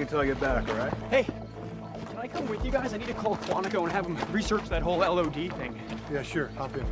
until I get back, all right? Hey, can I come with you guys? I need to call Quantico and have them research that whole LOD thing. Yeah, sure. Hop in.